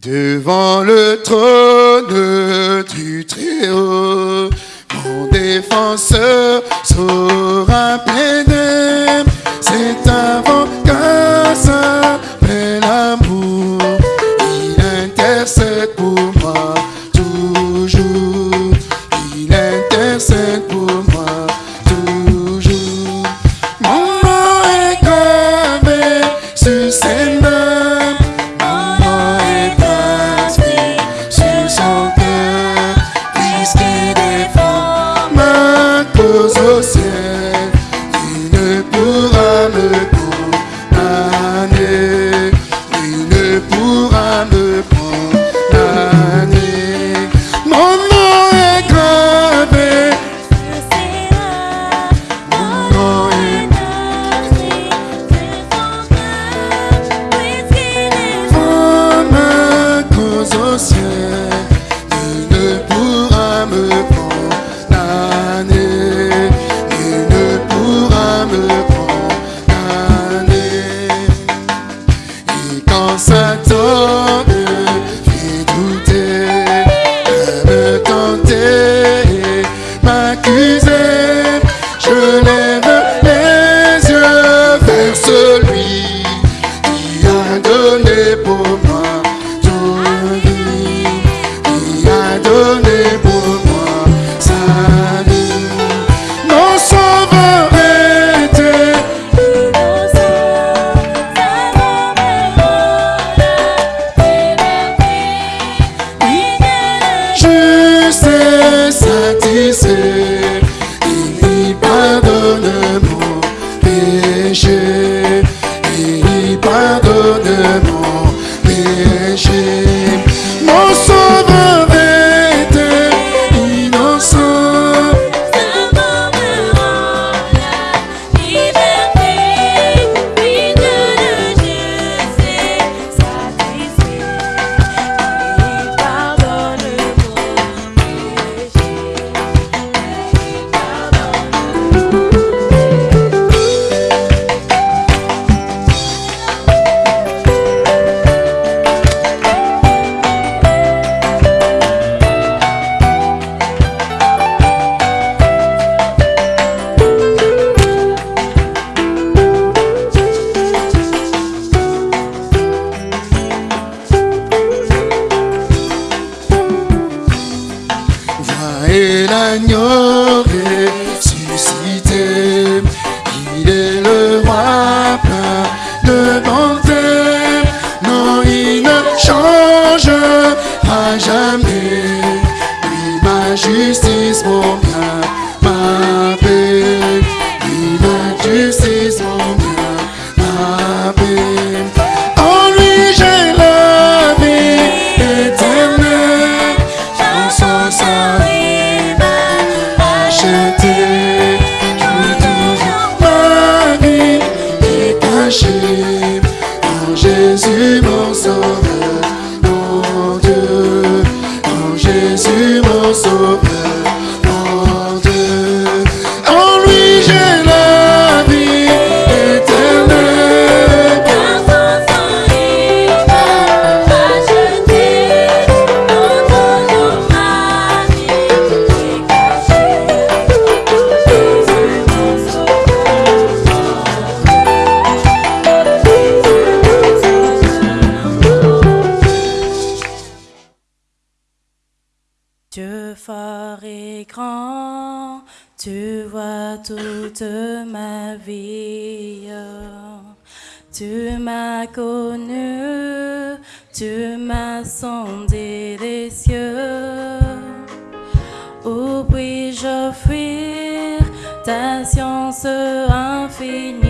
Devant le trône du Très-Haut, mon défenseur sera plaider. C'est avant qu'un s'appelle amour. toute ma vie. Tu m'as connu, tu m'as sondé des cieux. Où puis-je fuir ta science infinie?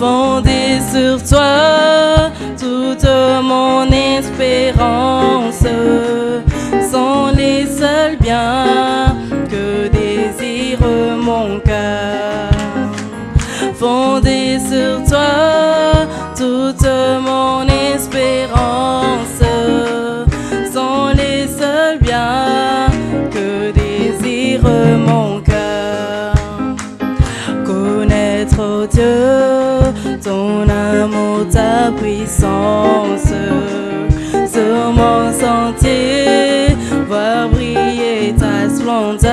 Fondez sur toi, toute mon espérance. sur mon sentier, voir briller ta splendeur,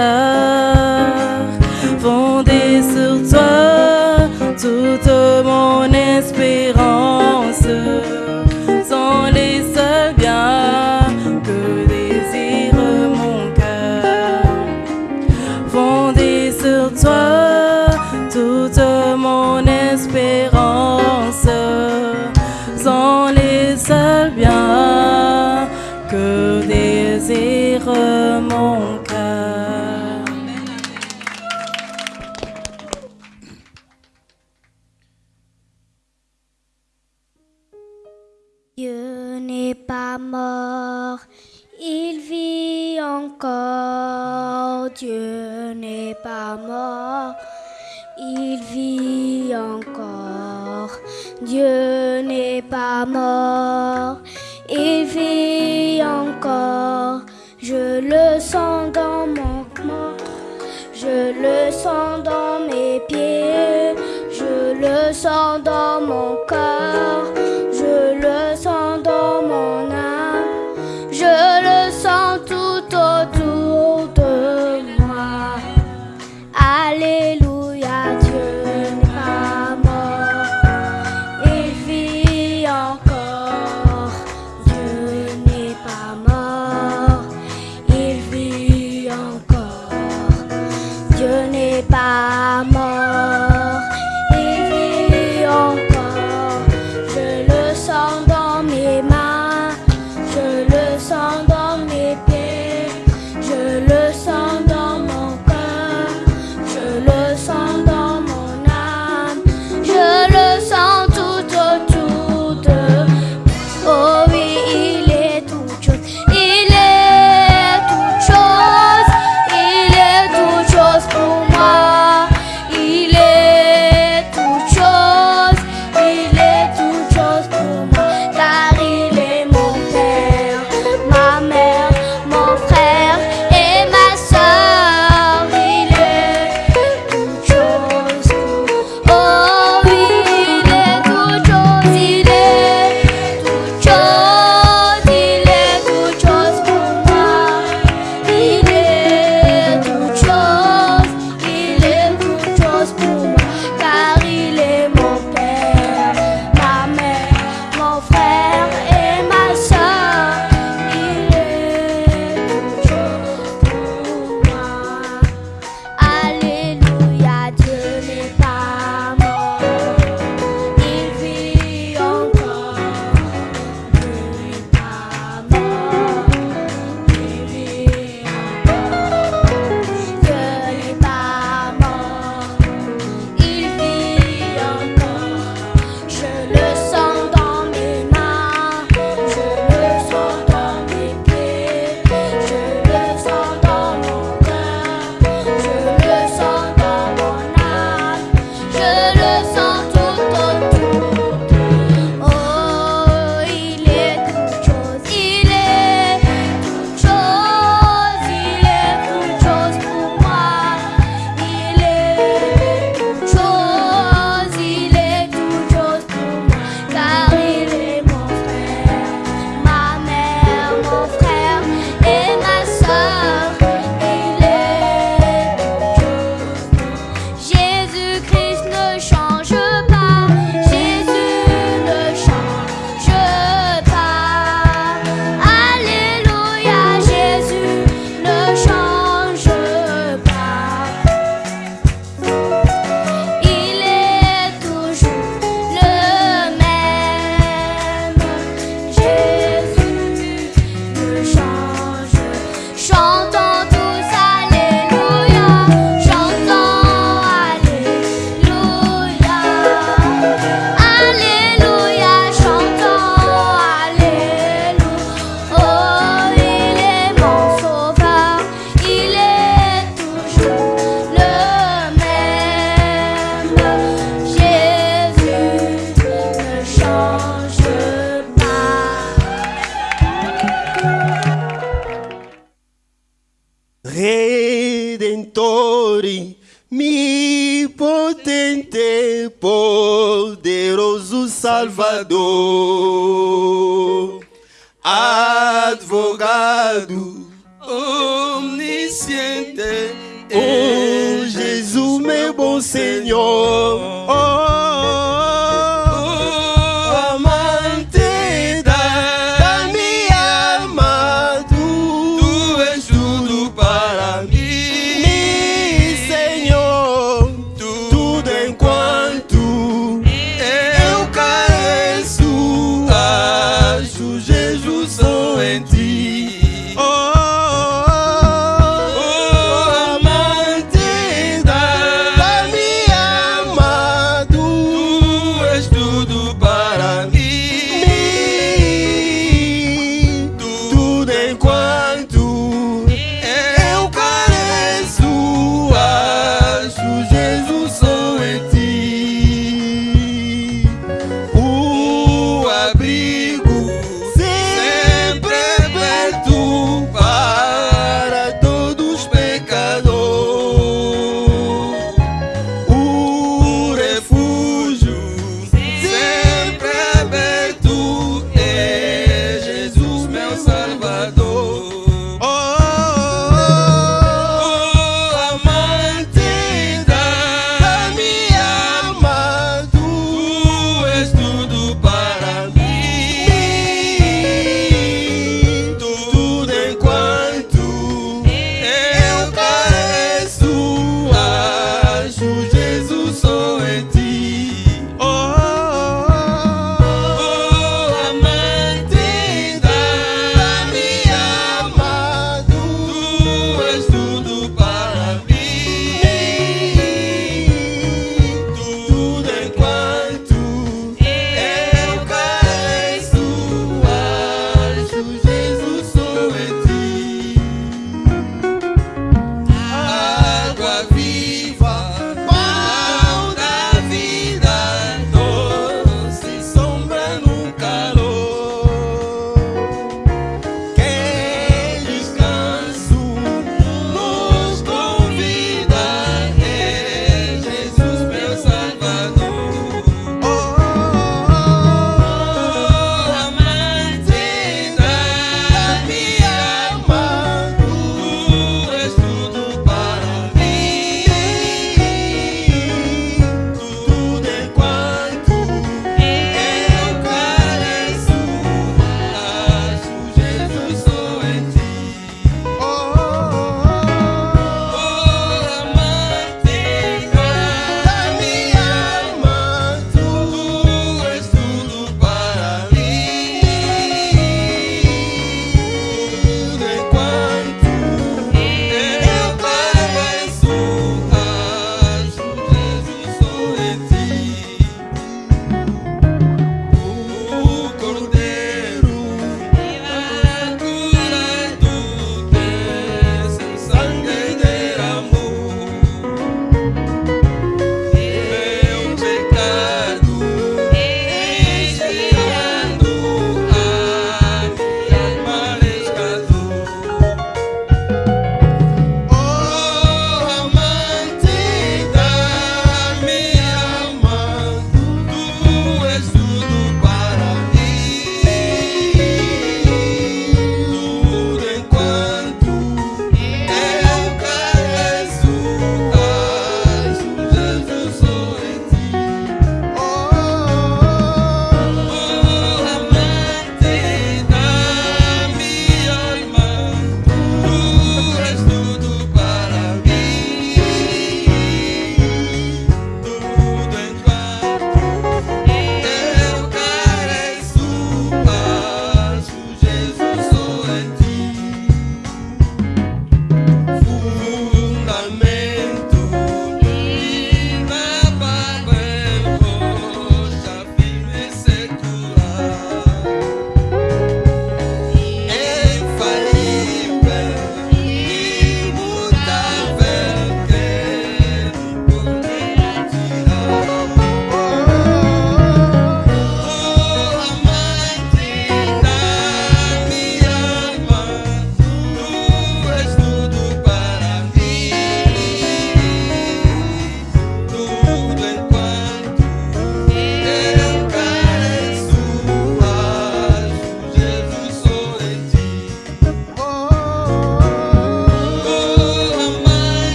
Fonder sur toi, toute mon espérance. mort, il vit encore. Dieu n'est pas mort, il vit encore. Je le sens dans mon corps, je le sens dans mes pieds, je le sens dans mon corps.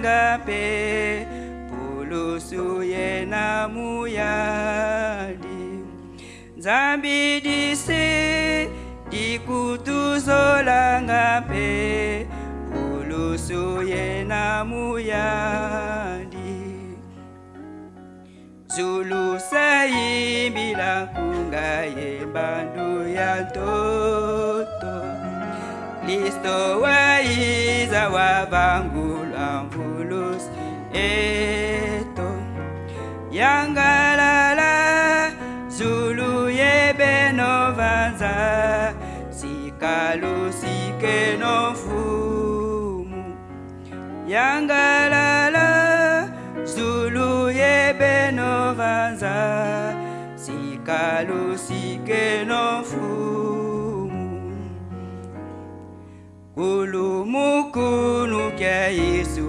nanga mpe pulusu ye na muyadi nzambi dise dikutuzolanga mpe pulusu ye na muyadi zulu sayimbila nkunga ye bandu ya ntoto kristo waiza wa bangu eto yangalala zulu yebenovanza sikalo sike nofumu yangalala zulu yebenovanza sikalo sike nofumu kulumukunu kya yesu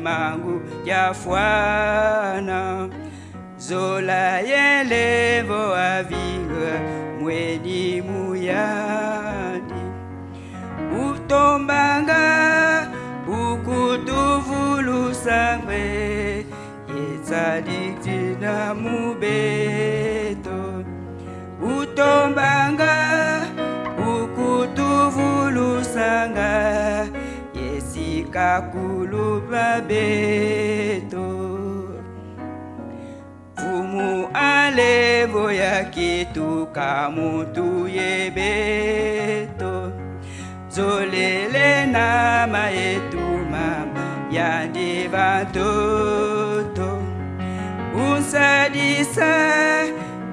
mangu jafwana zola yelevo avinga mweni muyani utombanga ukutuvulusange yetsaliktina mubeto utombanga ukutuvulusanga kakuluba beto kumu ale boyaki tuka mutu ye beto zolele na mayetu mama ya divantoto usadisa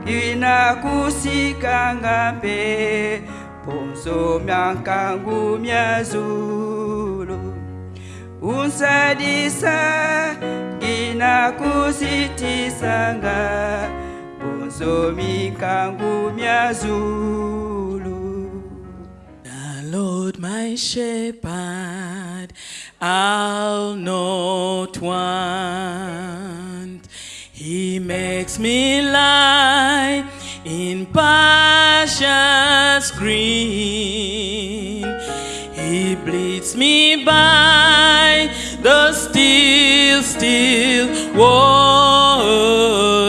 inakusikanga mpe ponzo miankangu miazu kunsadisa The Lord my shepherd I'll not want He makes me lie in passions green He bleeds me by the still, still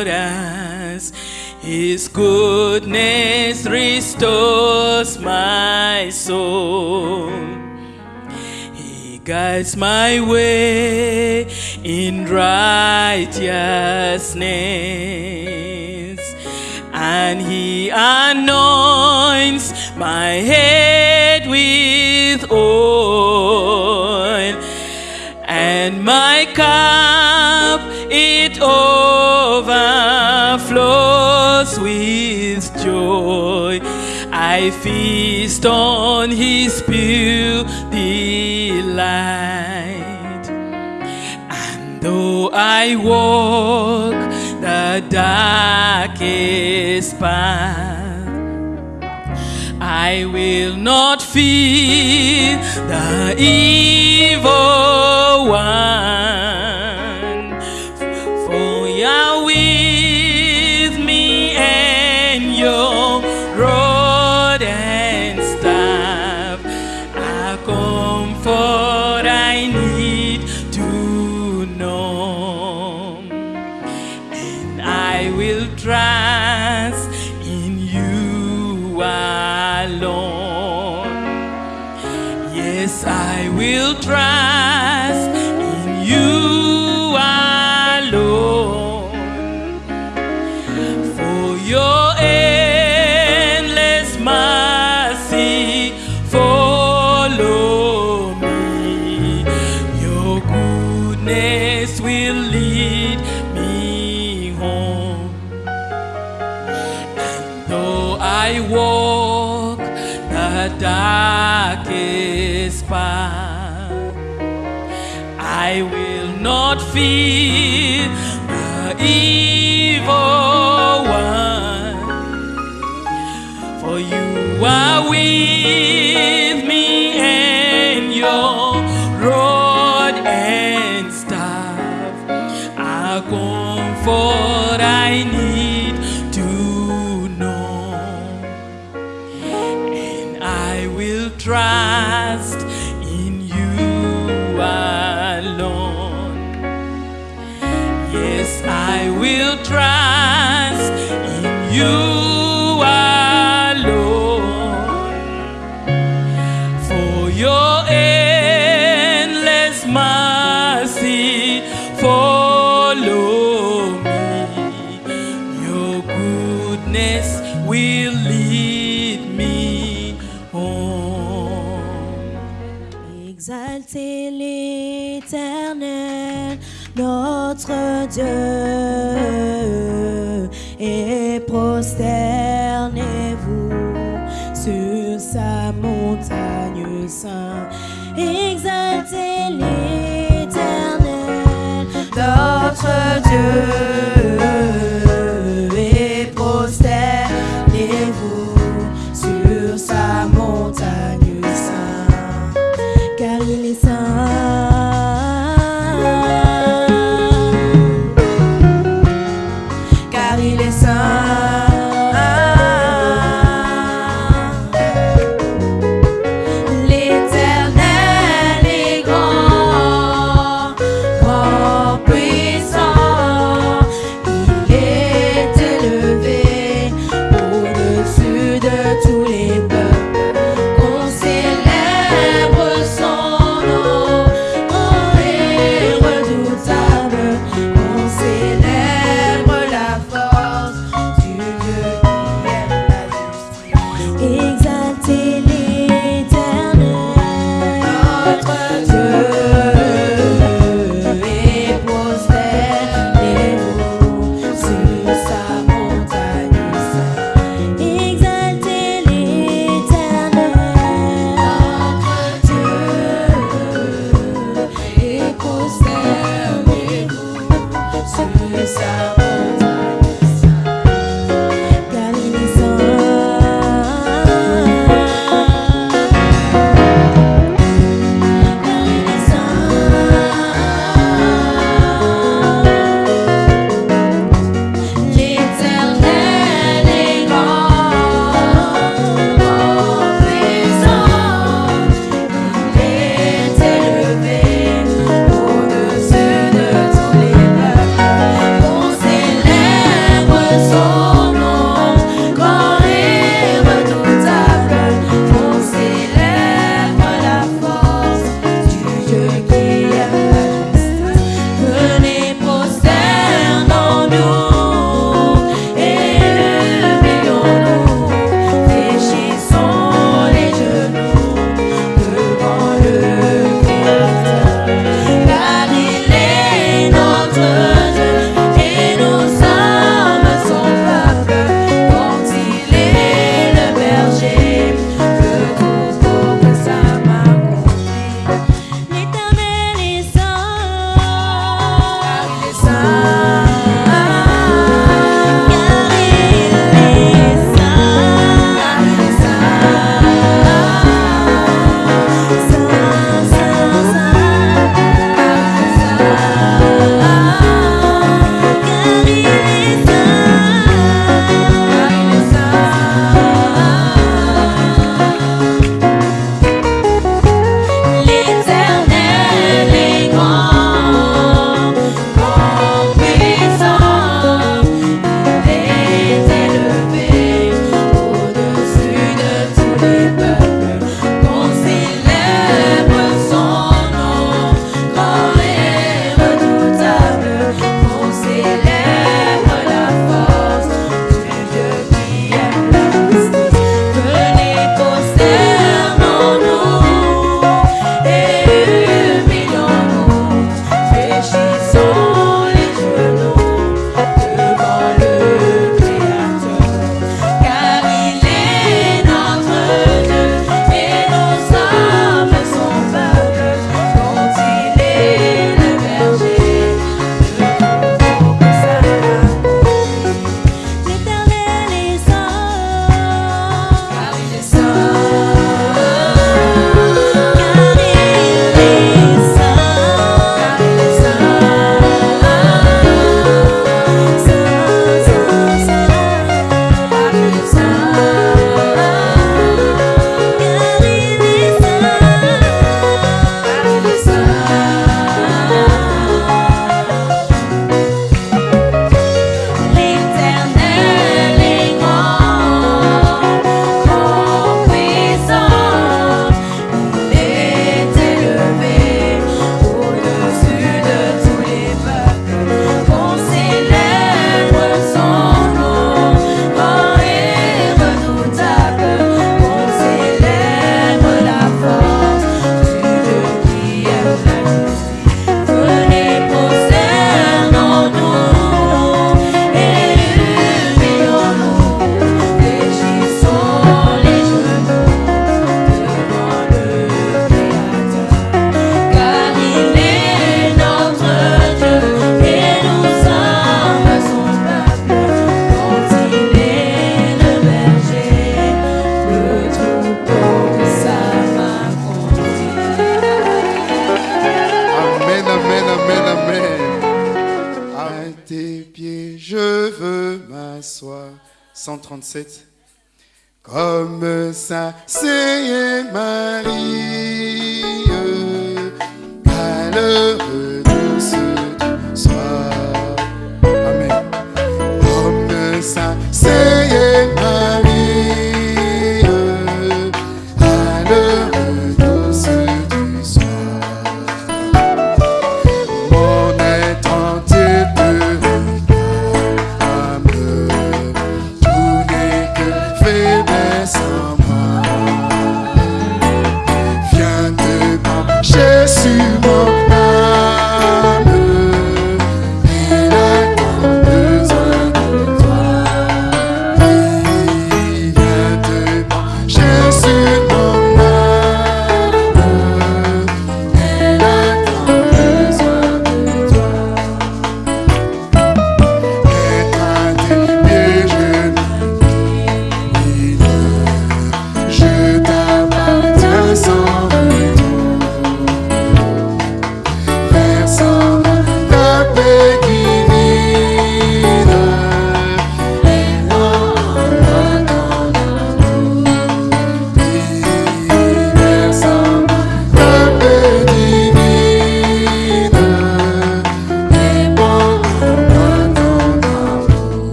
waters. His goodness restores my soul. He guides my way in righteousness. And he anoints my head with oil my cup it overflows with joy. I feast on his pure delight. And though I walk the darkest path, I will not fear the evil one. Yes, I will trust in you. Dieu et prosternez-vous sur sa mort.